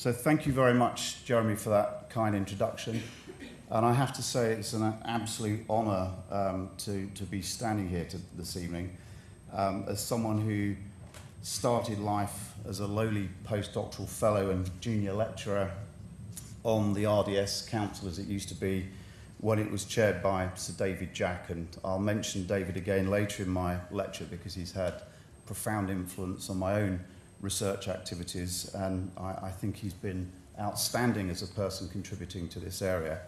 So thank you very much, Jeremy, for that kind introduction. And I have to say it's an absolute honour um, to, to be standing here to, this evening um, as someone who started life as a lowly postdoctoral fellow and junior lecturer on the RDS Council as it used to be when it was chaired by Sir David Jack. And I'll mention David again later in my lecture because he's had profound influence on my own research activities, and I, I think he's been outstanding as a person contributing to this area.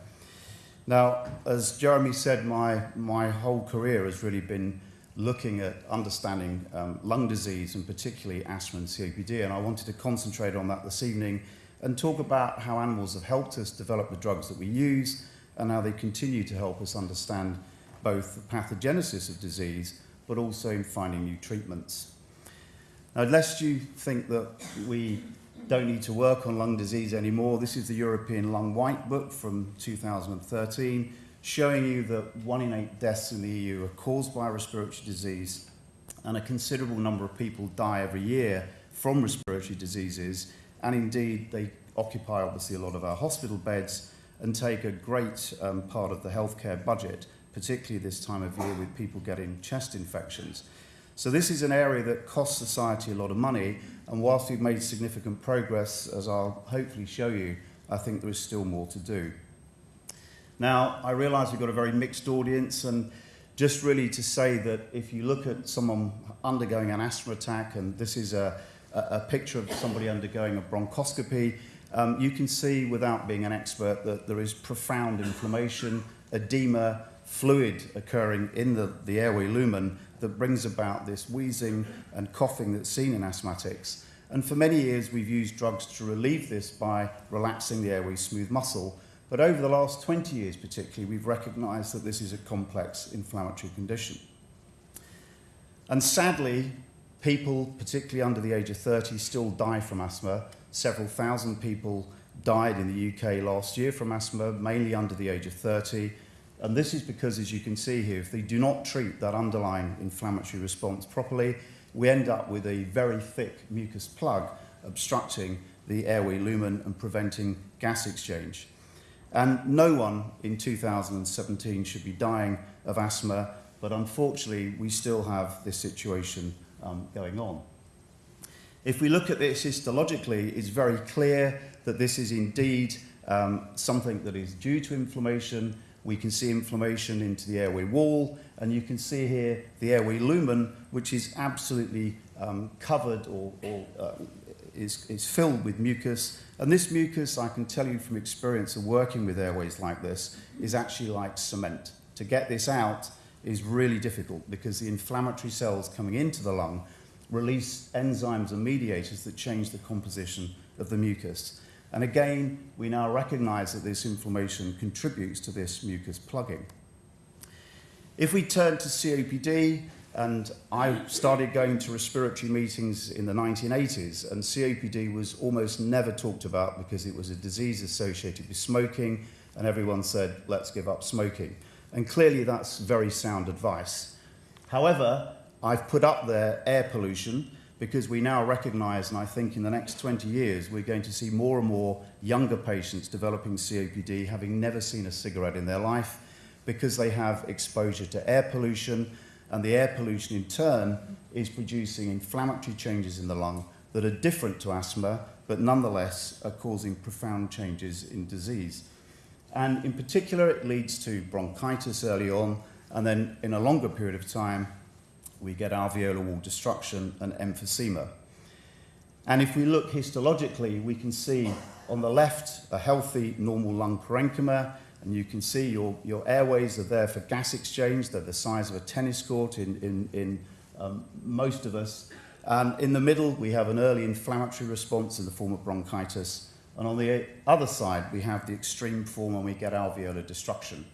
Now, as Jeremy said, my, my whole career has really been looking at understanding um, lung disease and particularly asthma and COPD, and I wanted to concentrate on that this evening and talk about how animals have helped us develop the drugs that we use and how they continue to help us understand both the pathogenesis of disease but also in finding new treatments. Now, lest you think that we don't need to work on lung disease anymore, this is the European Lung White Book from 2013, showing you that one in eight deaths in the EU are caused by respiratory disease, and a considerable number of people die every year from respiratory diseases, and indeed they occupy obviously a lot of our hospital beds and take a great um, part of the healthcare budget, particularly this time of year with people getting chest infections. So this is an area that costs society a lot of money, and whilst we've made significant progress, as I'll hopefully show you, I think there is still more to do. Now, I realise we've got a very mixed audience, and just really to say that if you look at someone undergoing an asthma attack, and this is a, a, picture of somebody undergoing a bronchoscopy, um, you can see without being an expert that there is profound inflammation, edema, fluid occurring in the, the airway lumen that brings about this wheezing and coughing that's seen in asthmatics. And for many years, we've used drugs to relieve this by relaxing the airway smooth muscle. But over the last 20 years, particularly, we've recognized that this is a complex inflammatory condition. And sadly, people, particularly under the age of 30, still die from asthma. Several thousand people died in the UK last year from asthma, mainly under the age of 30. And this is because, as you can see here, if they do not treat that underlying inflammatory response properly, we end up with a very thick mucus plug obstructing the airway lumen and preventing gas exchange. And no one in 2017 should be dying of asthma, but unfortunately, we still have this situation um, going on. If we look at this histologically, it's very clear that this is indeed um, something that is due to inflammation we can see inflammation into the airway wall, and you can see here the airway lumen, which is absolutely um, covered or, or uh, is, is filled with mucus. And this mucus, I can tell you from experience of working with airways like this, is actually like cement. To get this out is really difficult because the inflammatory cells coming into the lung release enzymes and mediators that change the composition of the mucus. And again, we now recognize that this inflammation contributes to this mucus plugging. If we turn to COPD, and I started going to respiratory meetings in the 1980s, and COPD was almost never talked about because it was a disease associated with smoking, and everyone said, let's give up smoking. And clearly that's very sound advice. However, I've put up there air pollution, because we now recognize, and I think in the next 20 years, we're going to see more and more younger patients developing COPD having never seen a cigarette in their life because they have exposure to air pollution, and the air pollution in turn is producing inflammatory changes in the lung that are different to asthma, but nonetheless are causing profound changes in disease. And in particular, it leads to bronchitis early on, and then in a longer period of time, we get alveolar wall destruction and emphysema. And if we look histologically, we can see on the left a healthy normal lung parenchyma, and you can see your, your airways are there for gas exchange. They're the size of a tennis court in, in, in um, most of us. And in the middle, we have an early inflammatory response in the form of bronchitis. And on the other side, we have the extreme form when we get alveolar destruction.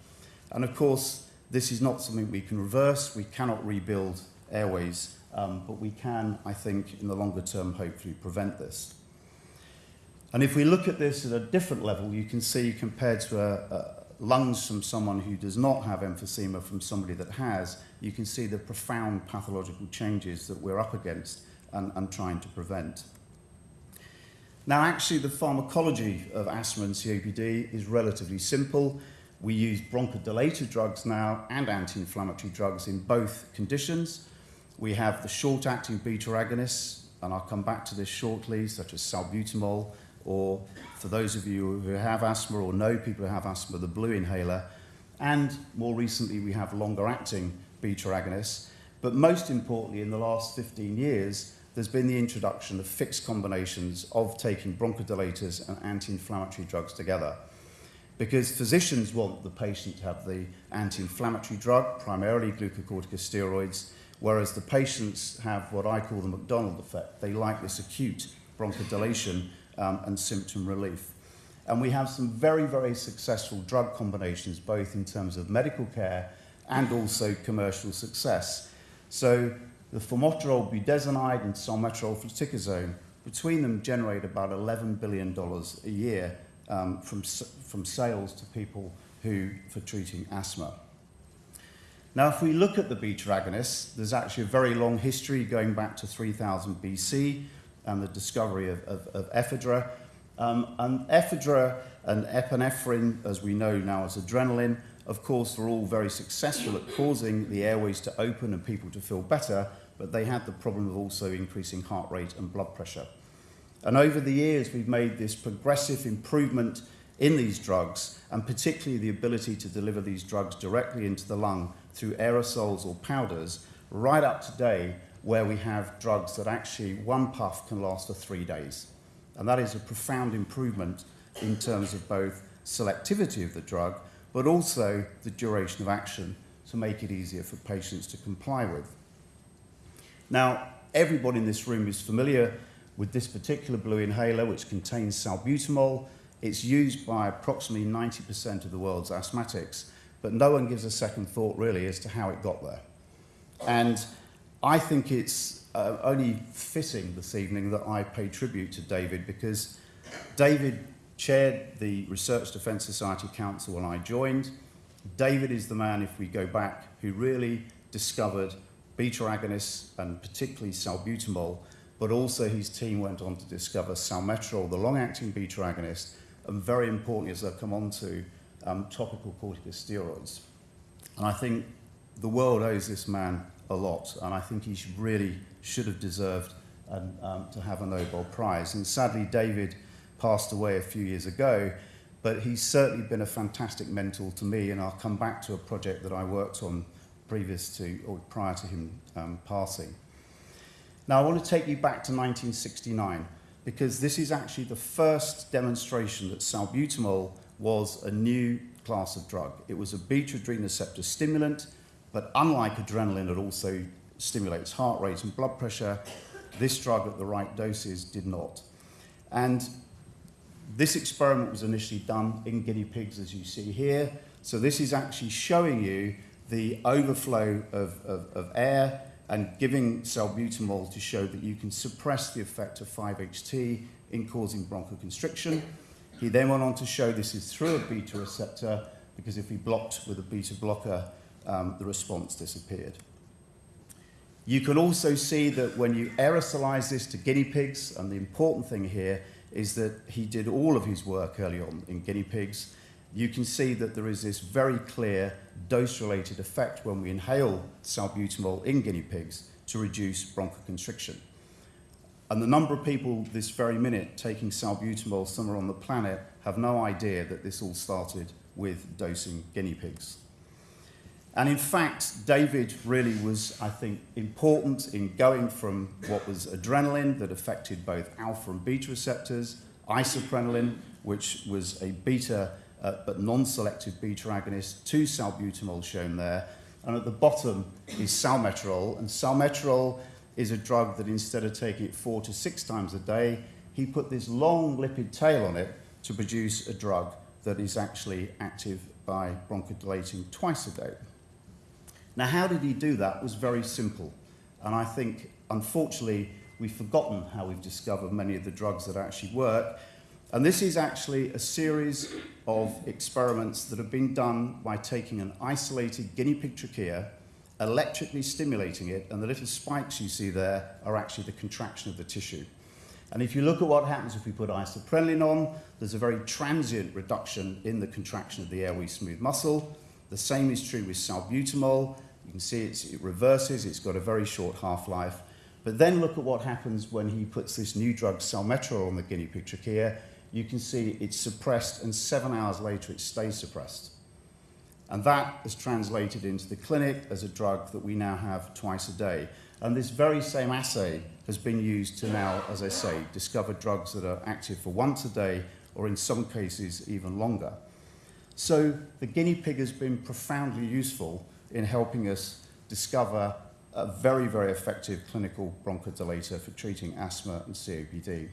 And of course, this is not something we can reverse. We cannot rebuild airways, um, but we can, I think, in the longer term, hopefully prevent this. And if we look at this at a different level, you can see compared to a, a lungs from someone who does not have emphysema from somebody that has, you can see the profound pathological changes that we're up against and, and trying to prevent. Now, actually, the pharmacology of asthma and COPD is relatively simple. We use bronchodilator drugs now and anti-inflammatory drugs in both conditions. We have the short-acting beta agonists, and I'll come back to this shortly, such as salbutamol, or for those of you who have asthma or know people who have asthma, the blue inhaler. And more recently, we have longer-acting beta agonists. But most importantly, in the last 15 years, there's been the introduction of fixed combinations of taking bronchodilators and anti-inflammatory drugs together. Because physicians want the patient to have the anti-inflammatory drug, primarily glucocorticosteroids, whereas the patients have what I call the McDonald effect. They like this acute bronchodilation um, and symptom relief. And we have some very, very successful drug combinations, both in terms of medical care and also commercial success. So the formoterol budesonide and salmeterol fluticasone, between them generate about $11 billion a year um, from, from sales to people who, for treating asthma. Now, if we look at the beta agonists, there's actually a very long history going back to 3000 BC and the discovery of, of, of ephedra. Um, and ephedra and epinephrine, as we know now as adrenaline, of course, were all very successful at causing the airways to open and people to feel better, but they had the problem of also increasing heart rate and blood pressure. And over the years, we've made this progressive improvement in these drugs, and particularly the ability to deliver these drugs directly into the lung through aerosols or powders, right up to today, where we have drugs that actually one puff can last for three days. And that is a profound improvement in terms of both selectivity of the drug, but also the duration of action to make it easier for patients to comply with. Now, everybody in this room is familiar with this particular blue inhaler, which contains salbutamol. It's used by approximately 90% of the world's asthmatics, but no one gives a second thought really as to how it got there. And I think it's uh, only fitting this evening that I pay tribute to David because David chaired the Research Defence Society Council when I joined. David is the man, if we go back, who really discovered beta agonists and particularly salbutamol, but also his team went on to discover salmeterol, the long-acting beta agonist, and very importantly, as I'll come on to, um, topical corticosteroids. And I think the world owes this man a lot, and I think he should really should have deserved um, um, to have a Nobel Prize. And sadly, David passed away a few years ago, but he's certainly been a fantastic mentor to me, and I'll come back to a project that I worked on previous to or prior to him um, passing. Now, I want to take you back to 1969 because this is actually the first demonstration that salbutamol was a new class of drug. It was a beta adrenoreceptor stimulant, but unlike adrenaline, it also stimulates heart rate and blood pressure. This drug at the right doses did not. And this experiment was initially done in guinea pigs, as you see here. So this is actually showing you the overflow of, of, of air and giving salbutamol to show that you can suppress the effect of 5-HT in causing bronchoconstriction. He then went on to show this is through a beta receptor because if we blocked with a beta blocker, um, the response disappeared. You can also see that when you aerosolize this to guinea pigs, and the important thing here is that he did all of his work early on in guinea pigs, you can see that there is this very clear dose-related effect when we inhale salbutamol in guinea pigs to reduce bronchoconstriction. And the number of people this very minute taking salbutamol somewhere on the planet have no idea that this all started with dosing guinea pigs. And in fact, David really was, I think, important in going from what was adrenaline that affected both alpha and beta receptors, isoprenaline, which was a beta uh, but non-selective beta agonist, to salbutamol shown there. And at the bottom is salmeterol. And salmeterol is a drug that instead of taking it four to six times a day, he put this long lipid tail on it to produce a drug that is actually active by bronchodilating twice a day. Now, how did he do that? It was very simple. And I think, unfortunately, we've forgotten how we've discovered many of the drugs that actually work. And this is actually a series of experiments that have been done by taking an isolated guinea pig trachea, electrically stimulating it, and the little spikes you see there are actually the contraction of the tissue. And if you look at what happens if we put isoprenaline on, there's a very transient reduction in the contraction of the airway smooth muscle. The same is true with salbutamol. You can see it reverses, it's got a very short half-life. But then look at what happens when he puts this new drug, salmeterol, on the guinea pig trachea. You can see it's suppressed, and seven hours later it stays suppressed. And that is translated into the clinic as a drug that we now have twice a day. And this very same assay has been used to now, as I say, discover drugs that are active for once a day or in some cases even longer. So the guinea pig has been profoundly useful in helping us discover a very, very effective clinical bronchodilator for treating asthma and COPD.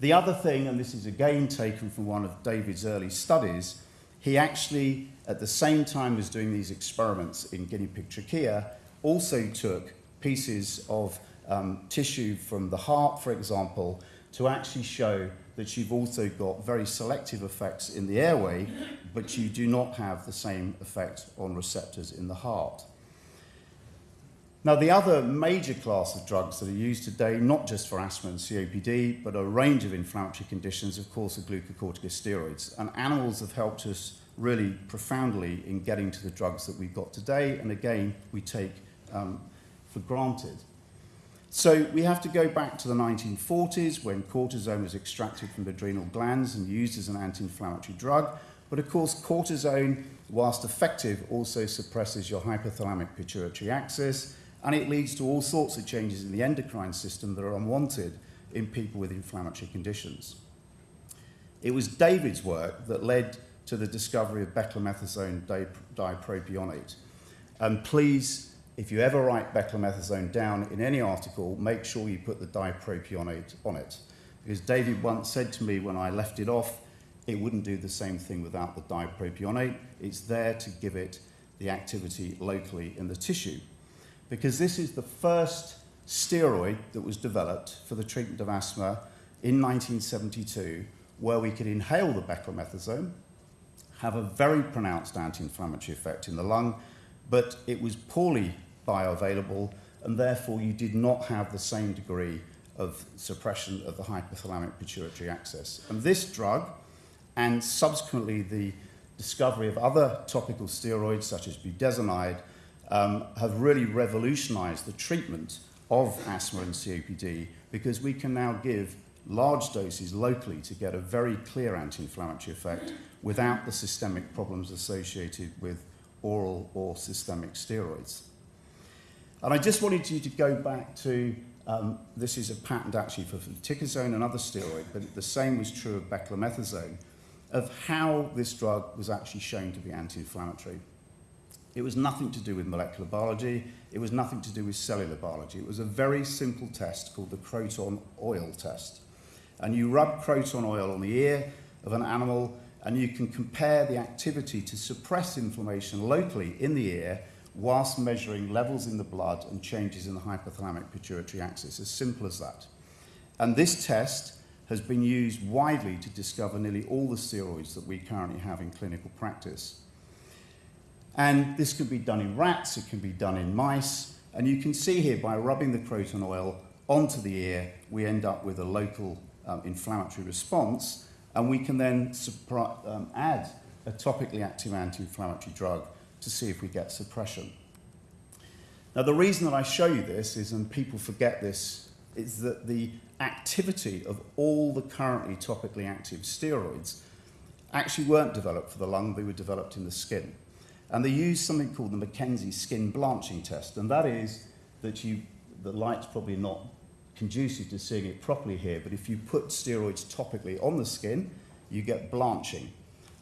The other thing, and this is again taken from one of David's early studies, he actually, at the same time as doing these experiments in guinea pig trachea, also took pieces of um, tissue from the heart, for example, to actually show that you've also got very selective effects in the airway, but you do not have the same effect on receptors in the heart. Now, the other major class of drugs that are used today, not just for asthma and COPD, but a range of inflammatory conditions, of course, are glucocorticosteroids. And animals have helped us really profoundly in getting to the drugs that we've got today. And again, we take um, for granted. So we have to go back to the 1940s when cortisone was extracted from adrenal glands and used as an anti-inflammatory drug. But of course, cortisone, whilst effective, also suppresses your hypothalamic pituitary axis, and it leads to all sorts of changes in the endocrine system that are unwanted in people with inflammatory conditions. It was David's work that led to the discovery of beclomethasone dipropionate. And please if you ever write beclomethasone down in any article, make sure you put the dipropionate on it. Because David once said to me when I left it off, it wouldn't do the same thing without the dipropionate. It's there to give it the activity locally in the tissue. Because this is the first steroid that was developed for the treatment of asthma in 1972, where we could inhale the beclomethasone, have a very pronounced anti-inflammatory effect in the lung, but it was poorly bioavailable, and therefore you did not have the same degree of suppression of the hypothalamic pituitary axis. And this drug, and subsequently the discovery of other topical steroids such as budesonide, um, have really revolutionized the treatment of asthma and COPD because we can now give large doses locally to get a very clear anti-inflammatory effect without the systemic problems associated with oral or systemic steroids. And I just wanted you to go back to, um, this is a patent actually for fluticasone, another steroid, but the same was true of beclomethasone, of how this drug was actually shown to be anti-inflammatory. It was nothing to do with molecular biology. It was nothing to do with cellular biology. It was a very simple test called the Croton oil test. And you rub Croton oil on the ear of an animal and you can compare the activity to suppress inflammation locally in the ear whilst measuring levels in the blood and changes in the hypothalamic pituitary axis. As simple as that. And this test has been used widely to discover nearly all the steroids that we currently have in clinical practice. And this can be done in rats, it can be done in mice, and you can see here by rubbing the croton oil onto the ear, we end up with a local um, inflammatory response, and we can then um, add a topically active anti-inflammatory drug to see if we get suppression. Now, the reason that I show you this is, and people forget this, is that the activity of all the currently topically active steroids actually weren't developed for the lung, they were developed in the skin. And they used something called the McKenzie skin blanching test, and that is that you, the light's probably not conducive to seeing it properly here, but if you put steroids topically on the skin, you get blanching.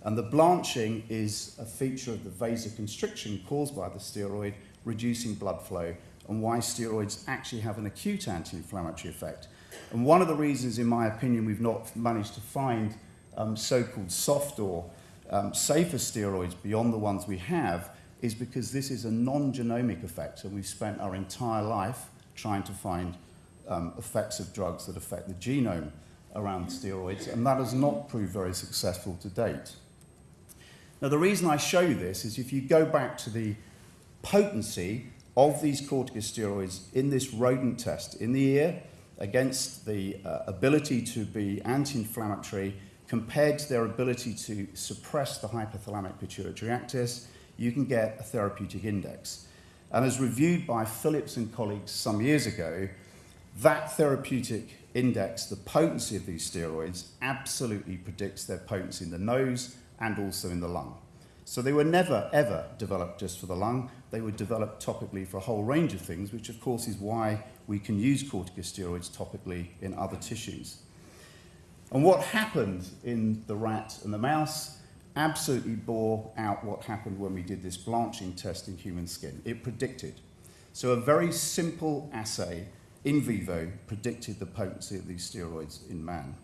And the blanching is a feature of the vasoconstriction caused by the steroid, reducing blood flow, and why steroids actually have an acute anti-inflammatory effect. And one of the reasons, in my opinion, we've not managed to find um, so-called soft or um, safer steroids beyond the ones we have is because this is a non-genomic effect, and we've spent our entire life trying to find um, effects of drugs that affect the genome around steroids, and that has not proved very successful to date. Now, the reason I show you this is if you go back to the potency of these corticosteroids in this rodent test in the ear, against the uh, ability to be anti-inflammatory compared to their ability to suppress the hypothalamic pituitary axis, you can get a therapeutic index. And as reviewed by Phillips and colleagues some years ago, that therapeutic index, the potency of these steroids, absolutely predicts their potency in the nose and also in the lung. So they were never, ever developed just for the lung. They were developed topically for a whole range of things, which of course is why we can use corticosteroids topically in other tissues. And what happened in the rat and the mouse absolutely bore out what happened when we did this blanching test in human skin. It predicted. So a very simple assay in vivo predicted the potency of these steroids in man.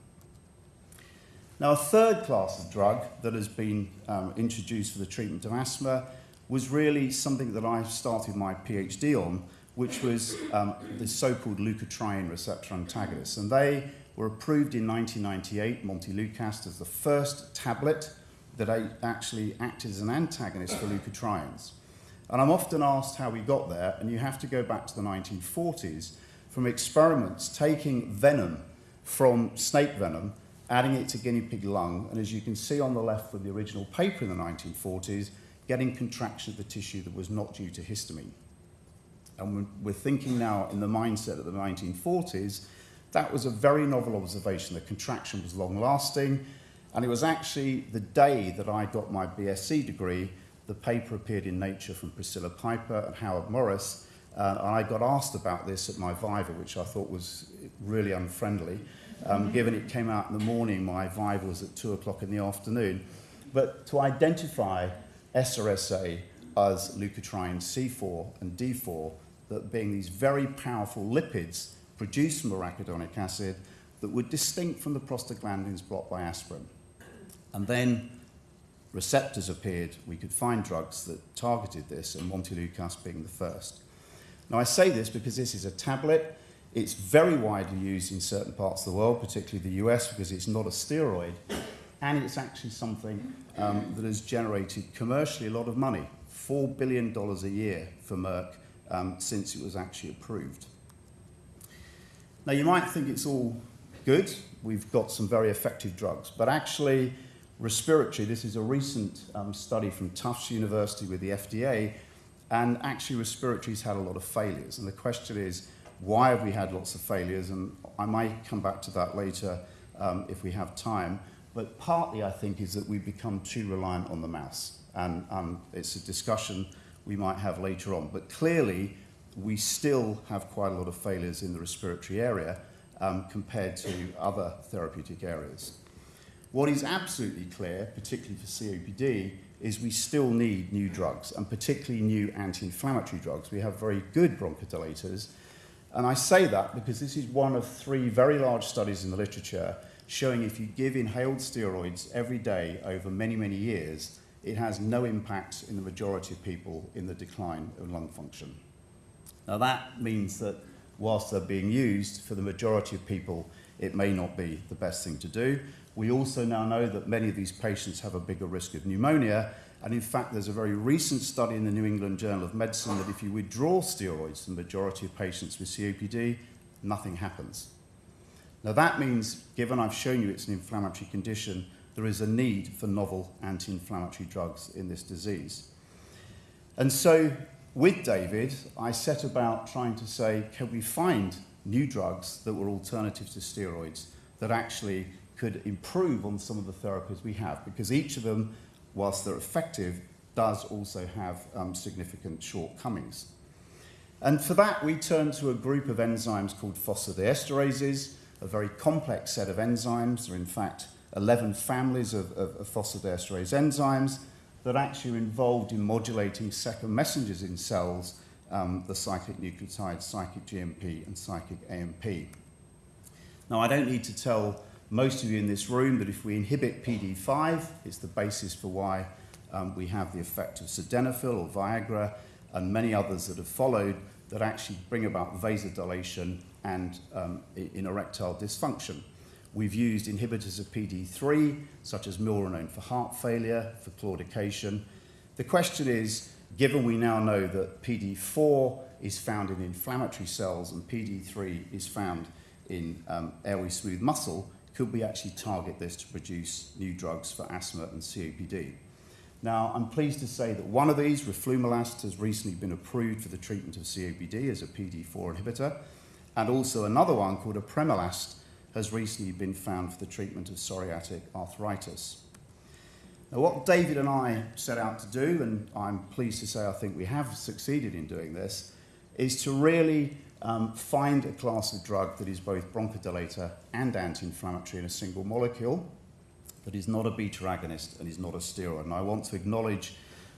Now, a third class of drug that has been um, introduced for the treatment of asthma was really something that I started my PhD on, which was um, the so-called leukotriene receptor antagonists. And they were approved in 1998, Montelukast, as the first tablet that actually acted as an antagonist for leukotrienes. And I'm often asked how we got there, and you have to go back to the 1940s from experiments taking venom from snake venom, adding it to guinea pig lung, and as you can see on the left from the original paper in the 1940s, getting contraction of the tissue that was not due to histamine. And we're thinking now in the mindset of the 1940s, that was a very novel observation. The contraction was long lasting, and it was actually the day that I got my BSc degree, the paper appeared in Nature from Priscilla Piper and Howard Morris, uh, and I got asked about this at my Viva, which I thought was really unfriendly. Um, given it came out in the morning, my Viva was at 2 o'clock in the afternoon. But to identify SRSA as leukotriene C4 and D4, that being these very powerful lipids produced from arachidonic acid that were distinct from the prostaglandins blocked by aspirin. And then receptors appeared. We could find drugs that targeted this, and Montelukast being the first. Now, I say this because this is a tablet. It's very widely used in certain parts of the world, particularly the US, because it's not a steroid. And it's actually something um, that has generated commercially a lot of money $4 billion a year for Merck um, since it was actually approved. Now, you might think it's all good. We've got some very effective drugs. But actually, respiratory, this is a recent um, study from Tufts University with the FDA, and actually respiratory's had a lot of failures. And the question is, why have we had lots of failures? And I might come back to that later um, if we have time. But partly, I think, is that we've become too reliant on the mouse. And um, it's a discussion we might have later on. But clearly, we still have quite a lot of failures in the respiratory area um, compared to other therapeutic areas. What is absolutely clear, particularly for COPD, is we still need new drugs, and particularly new anti-inflammatory drugs. We have very good bronchodilators, and I say that because this is one of three very large studies in the literature showing if you give inhaled steroids every day over many, many years, it has no impact in the majority of people in the decline of lung function. Now that means that whilst they're being used for the majority of people, it may not be the best thing to do. We also now know that many of these patients have a bigger risk of pneumonia, and in fact, there's a very recent study in the New England Journal of Medicine that if you withdraw steroids from the majority of patients with COPD, nothing happens. Now that means, given I've shown you it's an inflammatory condition, there is a need for novel anti-inflammatory drugs in this disease. And so with David, I set about trying to say, can we find new drugs that were alternatives to steroids that actually could improve on some of the therapies we have? Because each of them, whilst they're effective, does also have um, significant shortcomings. And for that, we turned to a group of enzymes called phosphodiesterase, a very complex set of enzymes. There are, in fact, 11 families of, of, of phosphodiesterase enzymes that actually are involved in modulating second messengers in cells, um, the cyclic nucleotides, cyclic GMP and cyclic AMP. Now, I don't need to tell most of you in this room that if we inhibit PD5, it's the basis for why um, we have the effect of sildenafil or Viagra and many others that have followed that actually bring about vasodilation and um, in erectile dysfunction. We've used inhibitors of PD3, such as milrinone for heart failure, for claudication. The question is, given we now know that PD4 is found in inflammatory cells and PD3 is found in um, airway smooth muscle, could we actually target this to produce new drugs for asthma and COPD? Now, I'm pleased to say that one of these, roflumilast, has recently been approved for the treatment of COPD as a PD4 inhibitor, and also another one called apremilast has recently been found for the treatment of psoriatic arthritis. Now, what David and I set out to do, and I'm pleased to say I think we have succeeded in doing this, is to really um, find a class of drug that is both bronchodilator and anti-inflammatory in a single molecule, that is not a beta agonist and is not a steroid. And I want to acknowledge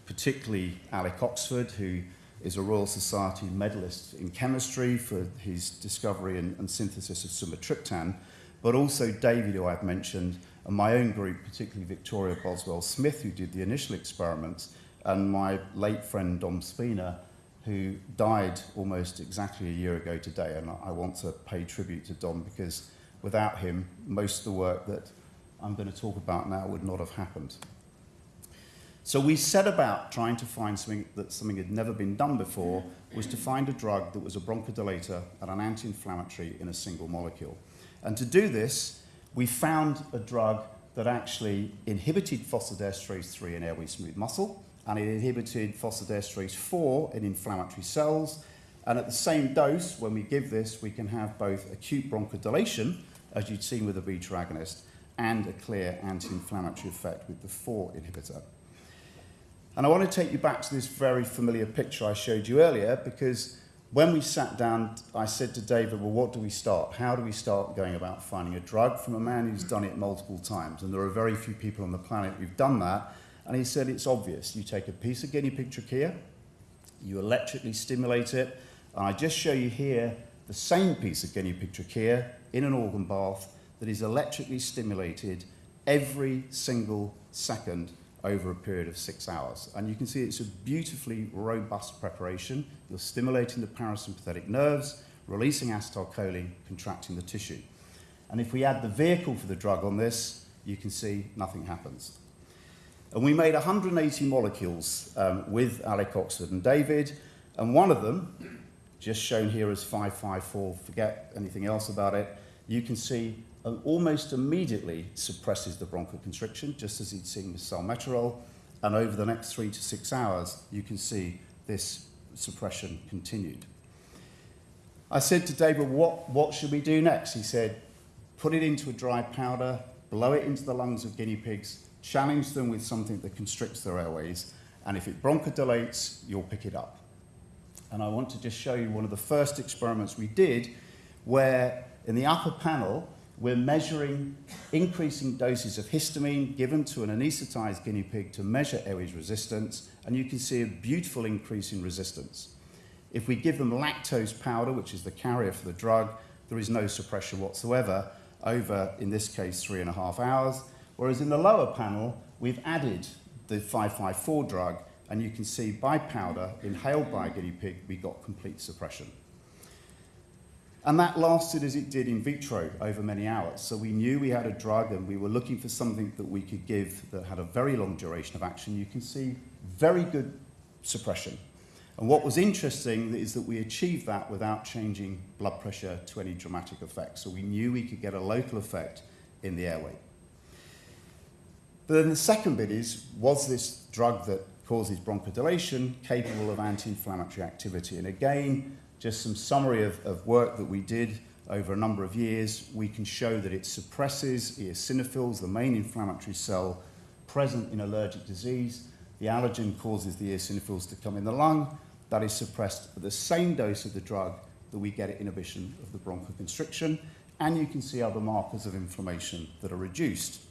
particularly Alec Oxford, who is a Royal Society medalist in chemistry for his discovery and, and synthesis of sumatriptan, but also David, who I've mentioned, and my own group, particularly Victoria Boswell Smith, who did the initial experiments, and my late friend Dom Spina, who died almost exactly a year ago today. And I want to pay tribute to Dom because without him, most of the work that I'm going to talk about now would not have happened. So we set about trying to find something that something had never been done before, was to find a drug that was a bronchodilator and an anti-inflammatory in a single molecule. And to do this, we found a drug that actually inhibited phosphodiesterase 3 in airway smooth muscle, and it inhibited phosphodiesterase 4 in inflammatory cells. And at the same dose, when we give this, we can have both acute bronchodilation, as you'd seen with the beta agonist, and a clear anti-inflammatory effect with the 4 inhibitor. And I want to take you back to this very familiar picture I showed you earlier because when we sat down, I said to David, well, what do we start? How do we start going about finding a drug from a man who's done it multiple times? And there are very few people on the planet who've done that. And he said, it's obvious. You take a piece of guinea pig trachea, you electrically stimulate it, and I just show you here the same piece of guinea pig trachea in an organ bath that is electrically stimulated every single second over a period of six hours. And you can see it's a beautifully robust preparation. You're stimulating the parasympathetic nerves, releasing acetylcholine, contracting the tissue. And if we add the vehicle for the drug on this, you can see nothing happens. And we made 180 molecules um, with Alec Oxford and David, and one of them, just shown here as 554, forget anything else about it, you can see and almost immediately suppresses the bronchoconstriction, just as he'd seen with salmeterol. And over the next three to six hours, you can see this suppression continued. I said to David, what, what should we do next? He said, put it into a dry powder, blow it into the lungs of guinea pigs, challenge them with something that constricts their airways, and if it bronchodilates, you'll pick it up. And I want to just show you one of the first experiments we did where in the upper panel, we're measuring increasing doses of histamine given to an anesthetized guinea pig to measure airways resistance, and you can see a beautiful increase in resistance. If we give them lactose powder, which is the carrier for the drug, there is no suppression whatsoever over, in this case, three and a half hours. Whereas in the lower panel, we've added the 554 drug, and you can see by powder, inhaled by a guinea pig, we got complete suppression. And that lasted as it did in vitro over many hours. So we knew we had a drug and we were looking for something that we could give that had a very long duration of action. You can see very good suppression. And what was interesting is that we achieved that without changing blood pressure to any dramatic effect. So we knew we could get a local effect in the airway. But then the second bit is, was this drug that causes bronchodilation capable of anti-inflammatory activity? And again, just some summary of, of work that we did over a number of years, we can show that it suppresses eosinophils, the main inflammatory cell present in allergic disease. The allergen causes the eosinophils to come in the lung. That is suppressed at the same dose of the drug that we get inhibition of the bronchoconstriction. And you can see other markers of inflammation that are reduced.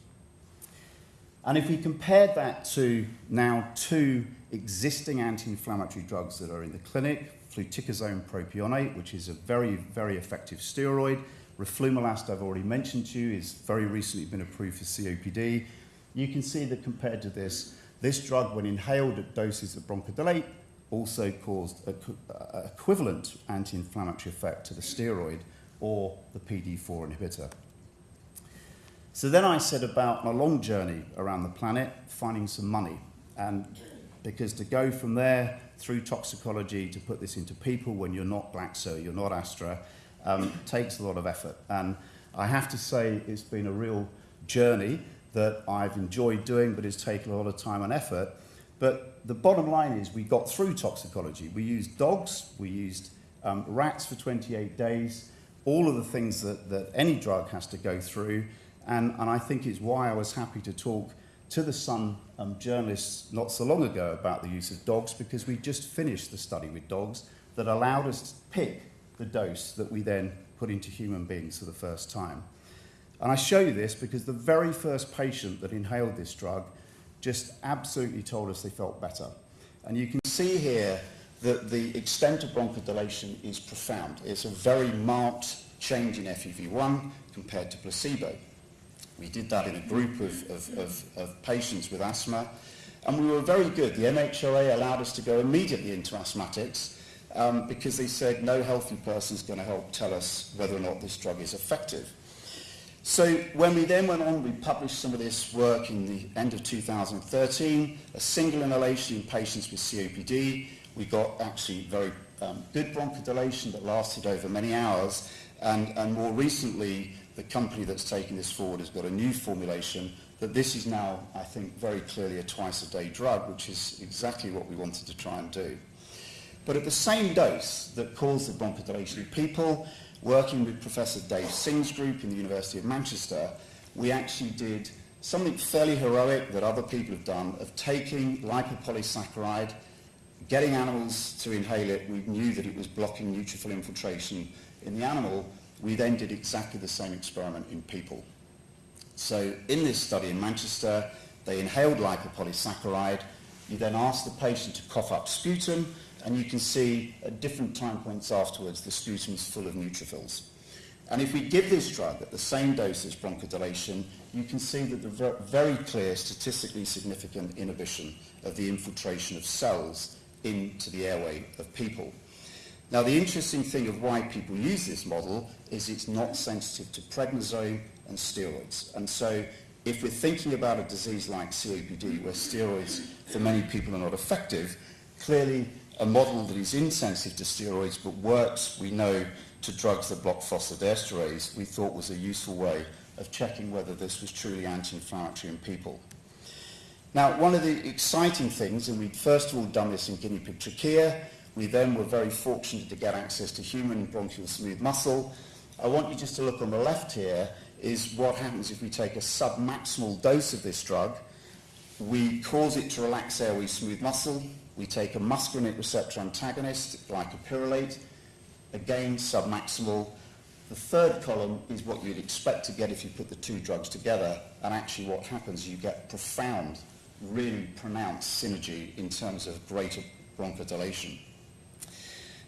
And if we compare that to now two existing anti-inflammatory drugs that are in the clinic, fluticasone propionate, which is a very, very effective steroid. Roflumilast, I've already mentioned to you, is very recently been approved for COPD. You can see that compared to this, this drug, when inhaled at doses of bronchodilate, also caused an uh, equivalent anti-inflammatory effect to the steroid or the PD4 inhibitor. So then I set about a long journey around the planet, finding some money. And because to go from there through toxicology to put this into people when you're not Glaxo, you're not Astra, um, takes a lot of effort. And I have to say it's been a real journey that I've enjoyed doing, but it's taken a lot of time and effort. But the bottom line is we got through toxicology. We used dogs, we used um, rats for 28 days, all of the things that, that any drug has to go through. And, and I think it's why I was happy to talk to the Sun um, journalists not so long ago about the use of dogs because we just finished the study with dogs that allowed us to pick the dose that we then put into human beings for the first time. And I show you this because the very first patient that inhaled this drug just absolutely told us they felt better. And you can see here that the extent of bronchodilation is profound. It's a very marked change in FEV1 compared to placebo. We did that in a group of, of, of, of patients with asthma, and we were very good. The MHRA allowed us to go immediately into asthmatics um, because they said no healthy person is going to help tell us whether or not this drug is effective. So when we then went on, we published some of this work in the end of 2013, a single inhalation in patients with COPD. We got actually very um, good bronchodilation that lasted over many hours. And, and more recently, the company that's taking this forward has got a new formulation that this is now, I think, very clearly a twice-a-day drug, which is exactly what we wanted to try and do. But at the same dose that caused the bronchodilation, people working with Professor Dave Singh's group in the University of Manchester, we actually did something fairly heroic that other people have done of taking lipopolysaccharide, getting animals to inhale it. We knew that it was blocking neutrophil infiltration in the animal. We then did exactly the same experiment in people. So in this study in Manchester, they inhaled lipopolysaccharide. You then asked the patient to cough up sputum, and you can see at different time points afterwards the sputum is full of neutrophils. And if we give this drug at the same dose as bronchodilation, you can see that the very clear, statistically significant inhibition of the infiltration of cells into the airway of people. Now, the interesting thing of why people use this model is it's not sensitive to prednisone and steroids. And so if we're thinking about a disease like COPD, where steroids for many people are not effective, clearly a model that is insensitive to steroids but works, we know, to drugs that block phosphodiesterase, we thought was a useful way of checking whether this was truly anti-inflammatory in people. Now, one of the exciting things, and we'd first of all done this in guinea pig trachea, we then were very fortunate to get access to human bronchial smooth muscle. I want you just to look on the left here, is what happens if we take a submaximal dose of this drug. We cause it to relax airway smooth muscle. We take a muscarinic receptor antagonist, glycopyrrolate, again submaximal. The third column is what you'd expect to get if you put the two drugs together, and actually what happens, you get profound, really pronounced synergy in terms of greater bronchodilation.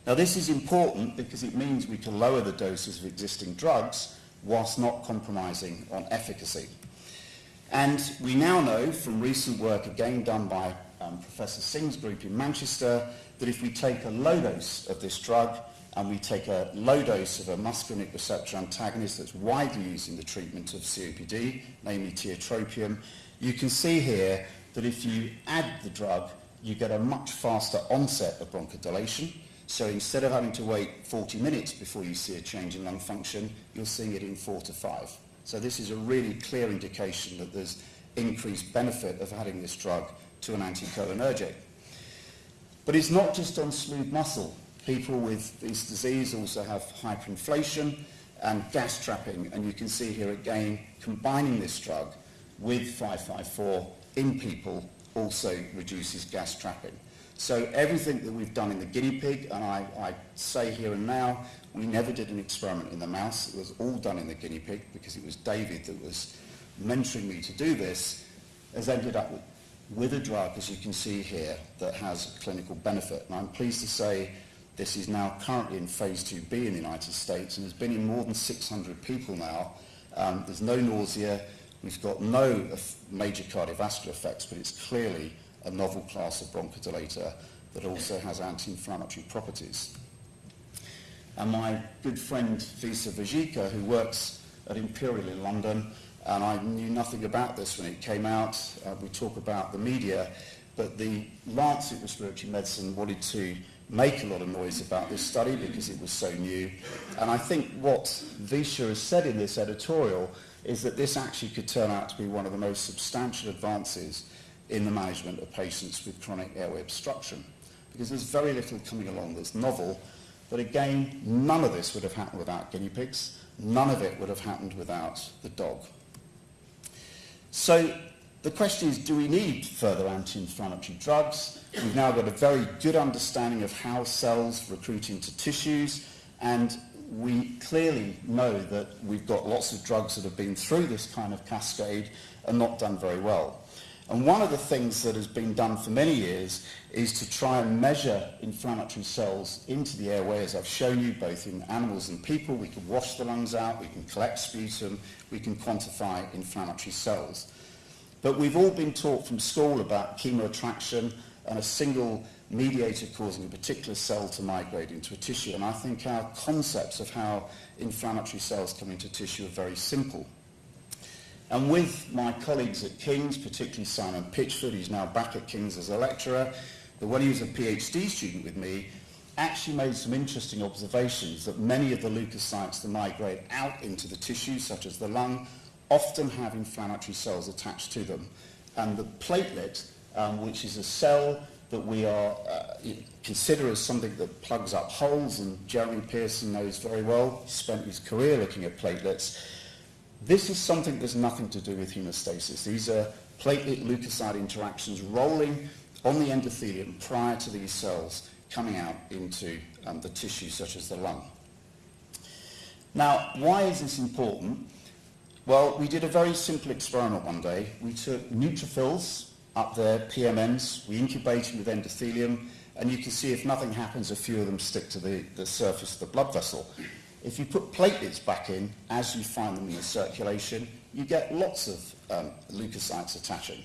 Now this is important because it means we can lower the doses of existing drugs whilst not compromising on efficacy. And we now know from recent work again done by um, Professor Singh's group in Manchester that if we take a low dose of this drug and we take a low dose of a muscarinic receptor antagonist that's widely used in the treatment of COPD, namely tiotropium, you can see here that if you add the drug, you get a much faster onset of bronchodilation. So instead of having to wait 40 minutes before you see a change in lung function, you're seeing it in four to five. So this is a really clear indication that there's increased benefit of adding this drug to an anticholinergic. But it's not just on smooth muscle. People with this disease also have hyperinflation and gas trapping, and you can see here again, combining this drug with 554 in people also reduces gas trapping. So everything that we've done in the guinea pig, and I, I, say here and now, we never did an experiment in the mouse. It was all done in the guinea pig because it was David that was mentoring me to do this, has ended up with with a drug, as you can see here, that has clinical benefit. And I'm pleased to say this is now currently in phase 2B in the United States and has been in more than 600 people now. Um, there's no nausea, we've got no major cardiovascular effects, but it's clearly a novel class of bronchodilator that also has anti-inflammatory properties. And my good friend Wisia Wedzicha, who works at Imperial in London, and I knew nothing about this when it came out. Uh, we talk about the media, but the Lancet Respiratory Medicine wanted to make a lot of noise about this study because it was so new. And I think what Wisia has said in this editorial is that this actually could turn out to be one of the most substantial advances in the management of patients with chronic airway obstruction. Because there's very little coming along that's novel, but again, none of this would have happened without guinea pigs. None of it would have happened without the dog. So the question is, do we need further anti-inflammatory drugs? We've now got a very good understanding of how cells recruit into tissues, and we clearly know that we've got lots of drugs that have been through this kind of cascade and not done very well. And one of the things that has been done for many years is to try and measure inflammatory cells into the airway, as I've shown you, both in animals and people. We can wash the lungs out, we can collect sputum, we can quantify inflammatory cells. But we've all been taught from school about chemoattraction and a single mediator causing a particular cell to migrate into a tissue. And I think our concepts of how inflammatory cells come into tissue are very simple. And with my colleagues at King's, particularly Simon Pitchford, who's now back at King's as a lecturer, but when he was a PhD student with me, actually made some interesting observations that many of the leukocytes that migrate out into the tissue, such as the lung, often have inflammatory cells attached to them. And the platelet, um, which is a cell that we are uh, consider as something that plugs up holes, and Jeremy Pearson knows very well, spent his career looking at platelets. This is something that's nothing to do with hemostasis. These are platelet-leukocyte interactions rolling on the endothelium prior to these cells coming out into um, the tissue, such as the lung. Now, why is this important? Well, we did a very simple experiment one day. We took neutrophils, up there, PMNs, we incubated with endothelium, and you can see if nothing happens, a few of them stick to the, the surface of the blood vessel. If you put platelets back in, as you find them in the circulation, you get lots of um, leukocytes attaching.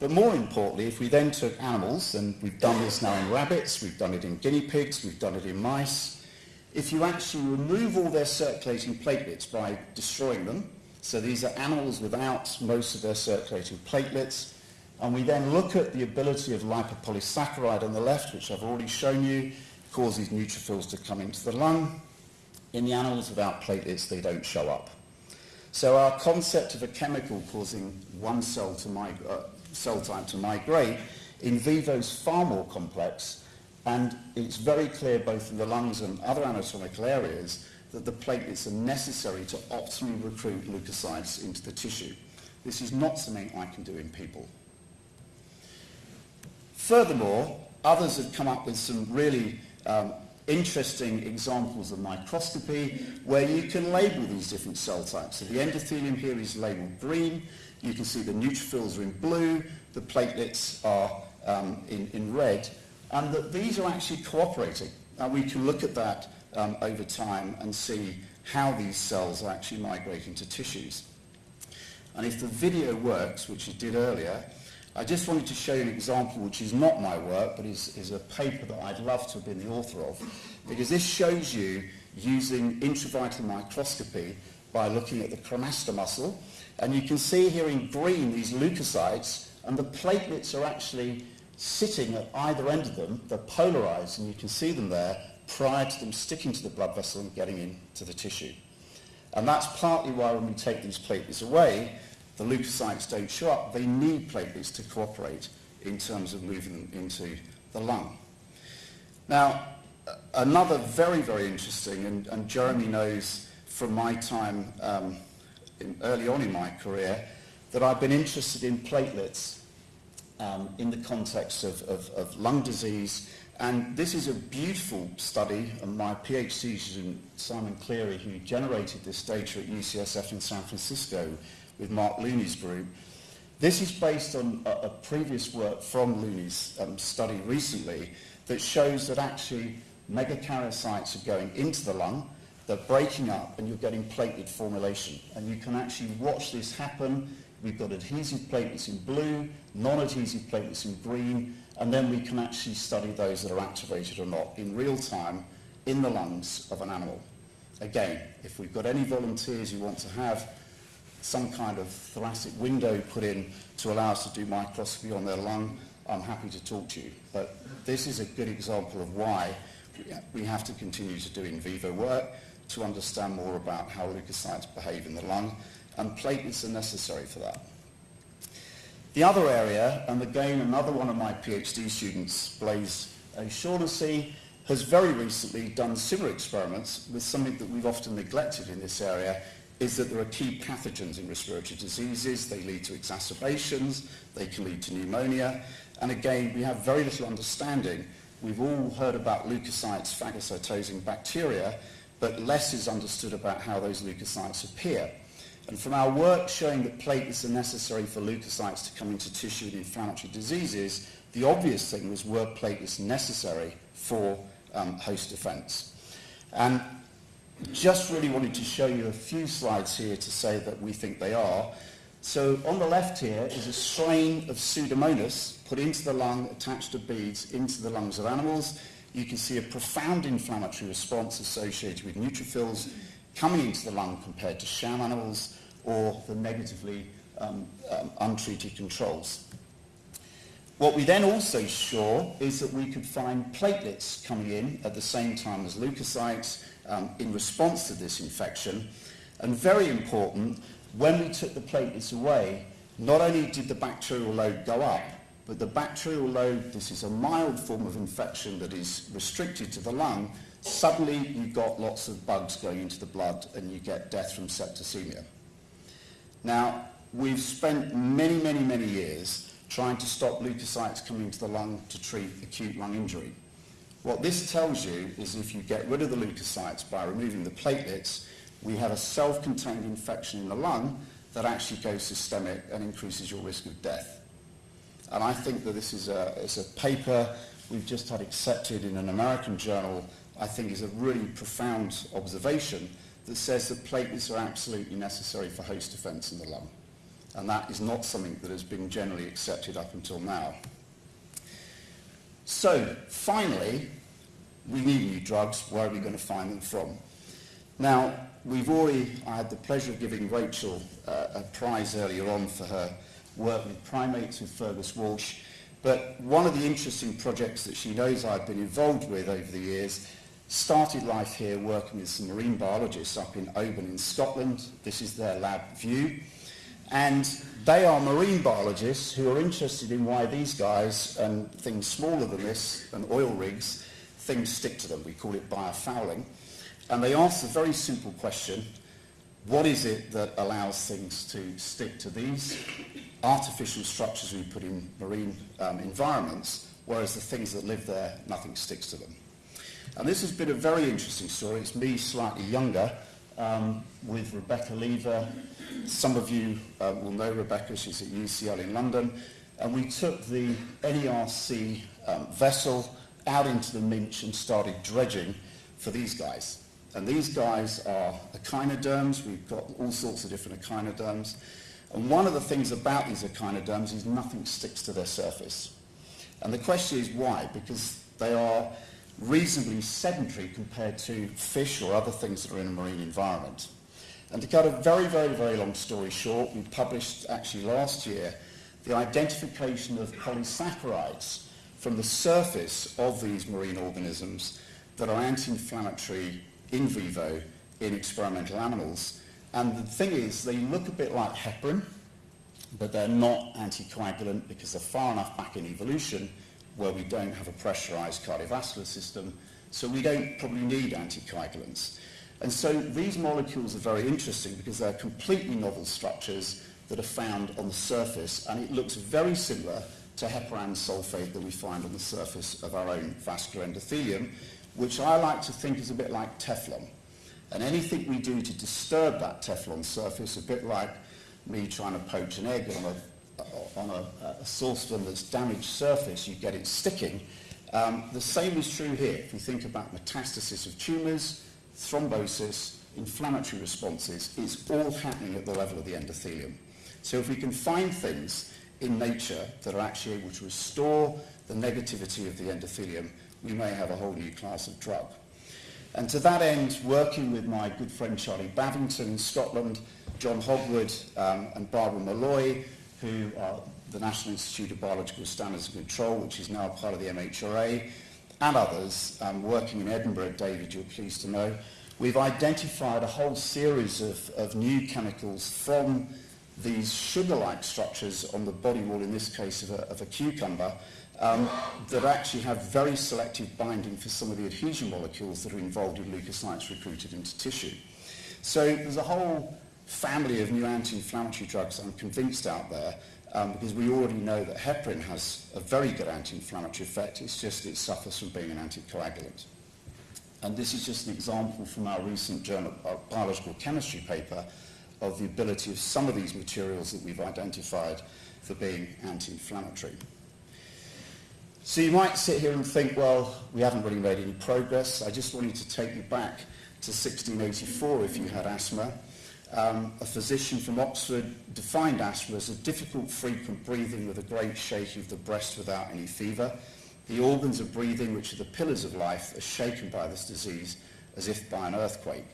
But more importantly, if we then took animals, and we've done this now in rabbits, we've done it in guinea pigs, we've done it in mice, if you actually remove all their circulating platelets by destroying them, so these are animals without most of their circulating platelets, and we then look at the ability of lipopolysaccharide on the left, which I've already shown you, causes neutrophils to come into the lung. In the animals without platelets, they don't show up. So our concept of a chemical causing one cell, to uh, cell type to migrate in vivo is far more complex, and it's very clear both in the lungs and other anatomical areas that the platelets are necessary to optimally recruit leukocytes into the tissue. This is not something I can do in people. Furthermore, others have come up with some really um, interesting examples of microscopy where you can label these different cell types. So the endothelium here is labeled green. You can see the neutrophils are in blue. The platelets are um, in, in red. And that these are actually cooperating. And we can look at that um, over time and see how these cells are actually migrating to tissues. And if the video works, which it did earlier, I just wanted to show you an example which is not my work, but is, is a paper that I'd love to have been the author of, because this shows you using intravital microscopy by looking at the cremaster muscle. And you can see here in green these leukocytes, and the platelets are actually sitting at either end of them. They're polarized, and you can see them there prior to them sticking to the blood vessel and getting into the tissue. And that's partly why when we take these platelets away, the leukocytes don't show up, they need platelets to cooperate in terms of moving them into the lung. Now, another very, very interesting, and, and Jeremy knows from my time um, in, early on in my career, that I've been interested in platelets um, in the context of, of, of lung disease. And this is a beautiful study, and my PhD student, Simon Cleary, who generated this data at UCSF in San Francisco, with Mark Looney's group. This is based on a, a previous work from Looney's um, study recently that shows that actually megakaryocytes are going into the lung, they're breaking up and you're getting platelet formulation. And you can actually watch this happen. We've got adhesive platelets in blue, non-adhesive platelets in green, and then we can actually study those that are activated or not in real time in the lungs of an animal. Again, if we've got any volunteers you want to have some kind of thoracic window put in to allow us to do microscopy on their lung, I'm happy to talk to you. But this is a good example of why we have to continue to do in vivo work to understand more about how leukocytes behave in the lung, and platelets are necessary for that. The other area, and again another one of my PhD students, Blaise O'Shaughnessy, has very recently done similar experiments with something that we've often neglected in this area, is that there are key pathogens in respiratory diseases. They lead to exacerbations, they can lead to pneumonia, and again, we have very little understanding. We've all heard about leukocytes phagocytosing bacteria, but less is understood about how those leukocytes appear. And from our work showing that platelets are necessary for leukocytes to come into tissue in inflammatory diseases, the obvious thing was were platelets necessary for um, host defense? And just really wanted to show you a few slides here to say that we think they are. So on the left here is a strain of Pseudomonas put into the lung, attached to beads into the lungs of animals. You can see a profound inflammatory response associated with neutrophils coming into the lung compared to sham animals or the negatively um, um, untreated controls. What we then also saw is that we could find platelets coming in at the same time as leukocytes um, in response to this infection. And very important, when we took the platelets away, not only did the bacterial load go up, but the bacterial load, this is a mild form of infection that is restricted to the lung, suddenly you've got lots of bugs going into the blood and you get death from septicemia. Now, we've spent many, many, many years trying to stop leukocytes coming into the lung to treat acute lung injury. What this tells you is if you get rid of the leukocytes by removing the platelets, we have a self-contained infection in the lung that actually goes systemic and increases your risk of death. And I think that this is a, is a paper we've just had accepted in an American journal, I think is a really profound observation that says that platelets are absolutely necessary for host defense in the lung. And that is not something that has been generally accepted up until now. So, finally, we need new drugs. Where are we going to find them from? Now, we've already, I had the pleasure of giving Rachel uh, a prize earlier on for her work with primates with Fergus Walsh. But one of the interesting projects that she knows I've been involved with over the years started life here working with some marine biologists up in Oban in Scotland. This is their lab view. And they are marine biologists who are interested in why these guys and things smaller than this and oil rigs, things stick to them. We call it biofouling. And they ask a very simple question. What is it that allows things to stick to these artificial structures we put in marine um, environments, whereas the things that live there, nothing sticks to them? And this has been a very interesting story. It's me slightly younger um, with Rebecca Lever. Some of you uh, will know Rebecca. She's at UCL in London. And we took the NERC um, vessel out into the Minch and started dredging for these guys. And these guys are echinoderms. We've got all sorts of different echinoderms. And one of the things about these echinoderms is nothing sticks to their surface. And the question is why? Because they are reasonably sedentary compared to fish or other things that are in a marine environment. And to cut a very, very, very long story short, we published actually last year the identification of polysaccharides from the surface of these marine organisms that are anti-inflammatory in vivo in experimental animals. And the thing is, they look a bit like heparin, but they're not anticoagulant because they're far enough back in evolution where we don't have a pressurized cardiovascular system, so we don't probably need anticoagulants. And so these molecules are very interesting because they're completely novel structures that are found on the surface, and it looks very similar to heparan sulfate that we find on the surface of our own vascular endothelium, which I like to think is a bit like Teflon. And anything we do to disturb that Teflon surface, a bit like me trying to poach an egg on a on a, a saucepan that's damaged surface, you get it sticking. Um, the same is true here. If you think about metastasis of tumours, thrombosis, inflammatory responses, it's all happening at the level of the endothelium. So if we can find things in nature that are actually able to restore the negativity of the endothelium, we may have a whole new class of drug. And to that end, working with my good friend Charlie Bavington in Scotland, John Hogwood um, and Barbara Mulloy, who are the National Institute of Biological Standards and Control, which is now part of the MHRA, and others um, working in Edinburgh, David, you're pleased to know, we've identified a whole series of, of new chemicals from these sugar-like structures on the body wall, in this case of a, of a cucumber, um, that actually have very selective binding for some of the adhesion molecules that are involved in leukocytes recruited into tissue. So there's a whole family of new anti-inflammatory drugs I'm convinced out there um, because we already know that heparin has a very good anti-inflammatory effect. It's just it suffers from being an anticoagulant. And this is just an example from our recent journal, our biological chemistry paper of the ability of some of these materials that we've identified for being anti-inflammatory. So you might sit here and think, well, we haven't really made any progress. I just wanted to take you back to 1684 if you had asthma. Um, a physician from Oxford defined asthma as a difficult, frequent breathing with a great shaking of the breast without any fever. The organs of breathing, which are the pillars of life, are shaken by this disease as if by an earthquake.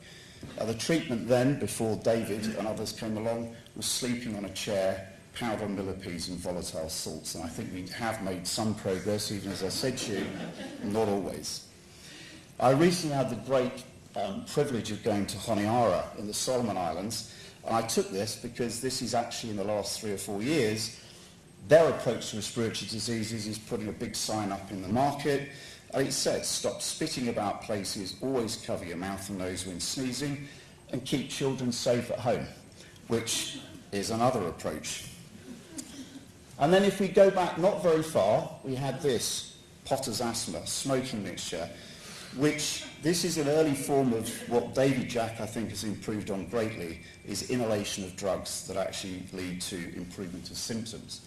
The treatment then, before David and others came along, was sleeping on a chair, powder millipedes and volatile salts. And I think we have made some progress, even as I said to you, not always. I recently had the great um, privilege of going to Honiara in the Solomon Islands. And I took this because this is actually in the last three or four years, their approach to respiratory diseases is putting a big sign up in the market. It says, stop spitting about places, always cover your mouth and nose when sneezing, and keep children safe at home, which is another approach. And then if we go back not very far, we had this, Potter's asthma, smoking mixture, which this is an early form of what David Jack, I think, has improved on greatly, is inhalation of drugs that actually lead to improvement of symptoms.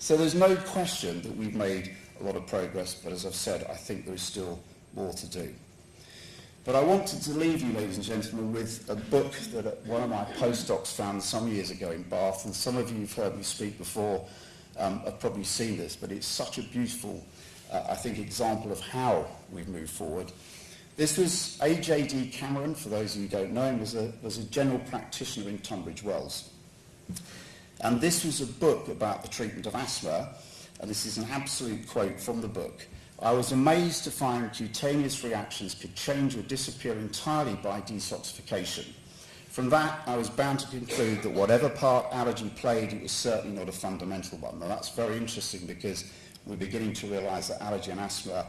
So there's no question that we've made a lot of progress, but as I've said, I think there is still more to do. But I wanted to leave you, ladies and gentlemen, with a book that one of my postdocs found some years ago in Bath, and some of you have heard me speak before um, have probably seen this, but it's such a beautiful, uh, I think, example of how we've moved forward. This was A.J.D. Cameron, for those of you who don't know him, was a, was a general practitioner in Tunbridge Wells. And this was a book about the treatment of asthma, and this is an absolute quote from the book. I was amazed to find cutaneous reactions could change or disappear entirely by desoxification. From that, I was bound to conclude that whatever part allergy played, it was certainly not a fundamental one. Now, that's very interesting because we're beginning to realize that allergy and asthma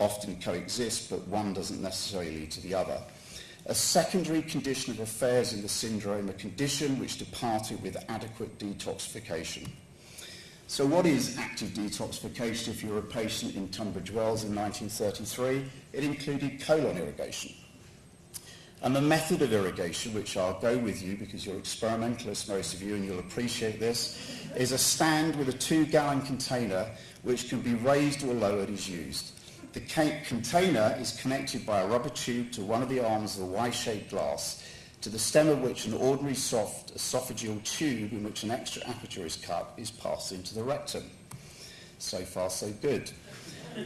often coexist, but one doesn't necessarily lead to the other. A secondary condition of affairs in the syndrome, a condition which departed with adequate detoxification. So what is active detoxification if you're a patient in Tunbridge Wells in 1933? It included colon irrigation. And the method of irrigation, which I'll go with you because you're experimentalists, most of you, and you'll appreciate this, is a stand with a two-gallon container which can be raised or lowered as used. The container is connected by a rubber tube to one of the arms of the Y-shaped glass, to the stem of which an ordinary soft esophageal tube in which an extra aperture is cut is passed into the rectum. So far, so good.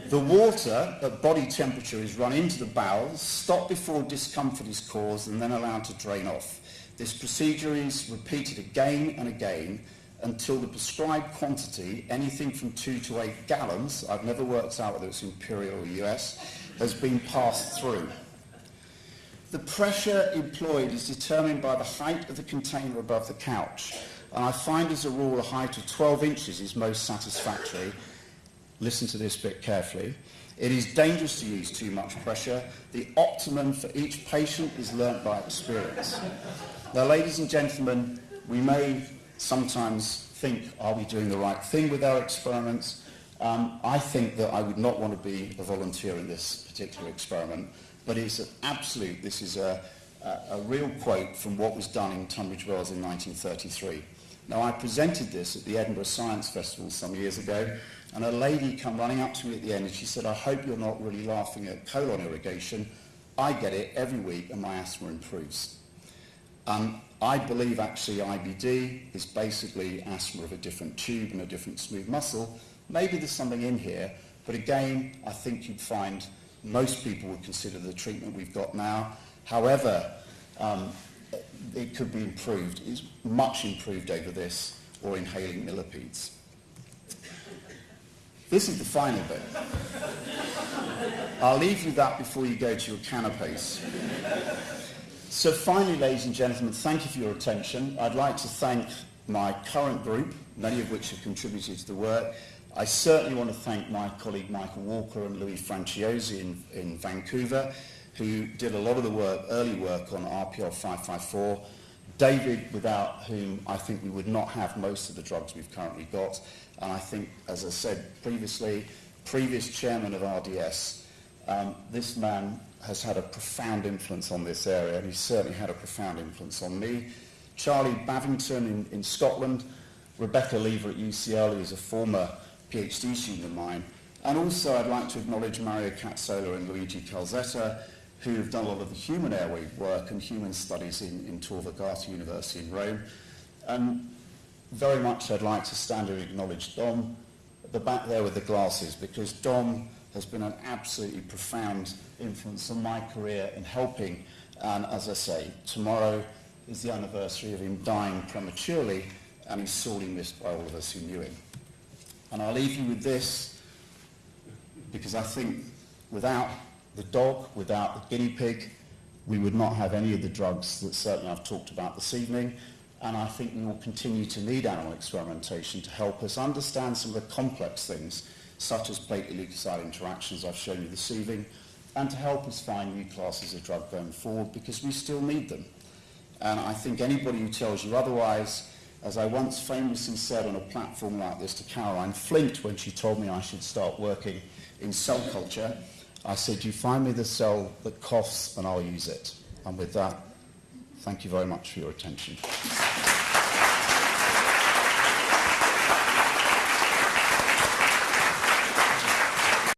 The water at body temperature is run into the bowels, stopped before discomfort is caused, and then allowed to drain off. This procedure is repeated again and again until the prescribed quantity, anything from two to eight gallons, I've never worked out whether it's imperial or US, has been passed through. The pressure employed is determined by the height of the container above the couch. And I find as a rule a height of 12 inches is most satisfactory. Listen to this bit carefully. It is dangerous to use too much pressure. The optimum for each patient is learnt by experience. Now, ladies and gentlemen, we may sometimes think, are we doing the right thing with our experiments? Um, I think that I would not want to be a volunteer in this particular experiment, but it's an absolute, this is a, a, a real quote from what was done in Tunbridge Wells in 1933. Now, I presented this at the Edinburgh Science Festival some years ago, and a lady come running up to me at the end and she said, I hope you're not really laughing at colon irrigation. I get it every week and my asthma improves. Um, I believe actually IBD is basically asthma of a different tube and a different smooth muscle. Maybe there's something in here, but again, I think you'd find most people would consider the treatment we've got now. However, um, it could be improved. It's much improved over this. or inhaling millipedes. This is the final bit. I'll leave you that before you go to your canapes. So finally, ladies and gentlemen, thank you for your attention. I'd like to thank my current group, many of which have contributed to the work. I certainly want to thank my colleague Michael Walker and Louis Franciosi in, in Vancouver, who did a lot of the work, early work on RPL 554. David, without whom I think we would not have most of the drugs we've currently got. And I think, as I said previously, previous chairman of RDS, um, this man has had a profound influence on this area, and he's certainly had a profound influence on me. Charlie Bavington in, in Scotland, Rebecca Lever at UCL, who is a former PhD student of mine. And also I'd like to acknowledge Mario Cazzola and Luigi Calzetta, who have done a lot of the human airway work and human studies in, in Tor Vergata University in Rome. And very much I'd like to stand and acknowledge Dom the back there with the glasses, because Dom has been an absolutely profound influence on my career in helping. And as I say, tomorrow is the anniversary of him dying prematurely, and he's sorely missed by all of us who knew him. And I'll leave you with this, because I think without the dog, without the guinea pig, we would not have any of the drugs that certainly I've talked about this evening. And I think we will continue to need animal experimentation to help us understand some of the complex things, such as platelet-leukocyte interactions I've shown you this evening, and to help us find new classes of drug going forward, because we still need them. And I think anybody who tells you otherwise, as I once famously said on a platform like this to Caroline Flint when she told me I should start working in cell culture, I said, you find me the cell that coughs and I'll use it. And with that, thank you very much for your attention.